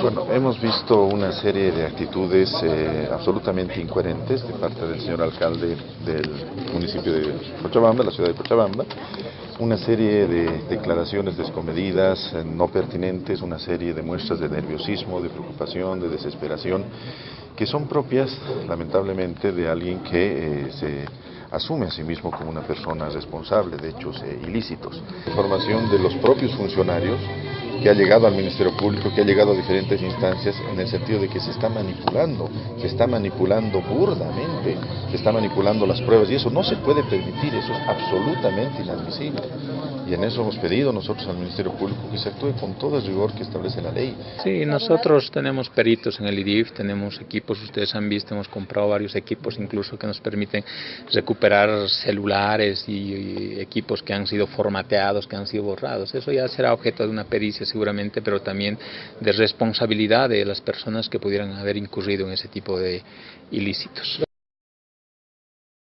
Bueno, hemos visto una serie de actitudes eh, absolutamente incoherentes de parte del señor alcalde del municipio de Cochabamba, la ciudad de Cochabamba, una serie de declaraciones descomedidas, eh, no pertinentes, una serie de muestras de nerviosismo, de preocupación, de desesperación, que son propias, lamentablemente, de alguien que eh, se asume a sí mismo como una persona responsable de hechos ilícitos. Información de los propios funcionarios que ha llegado al Ministerio Público, que ha llegado a diferentes instancias en el sentido de que se está manipulando, se está manipulando burdamente, se está manipulando las pruebas y eso no se puede permitir, eso es absolutamente inadmisible. Y en eso hemos pedido nosotros al Ministerio Público que se actúe con todo el rigor que establece la ley. Sí, nosotros tenemos peritos en el IDIF, tenemos equipos, ustedes han visto, hemos comprado varios equipos incluso que nos permiten recuperar celulares y, equipos que han sido formateados, que han sido borrados. Eso ya será objeto de una pericia seguramente, pero también de responsabilidad de las personas que pudieran haber incurrido en ese tipo de ilícitos.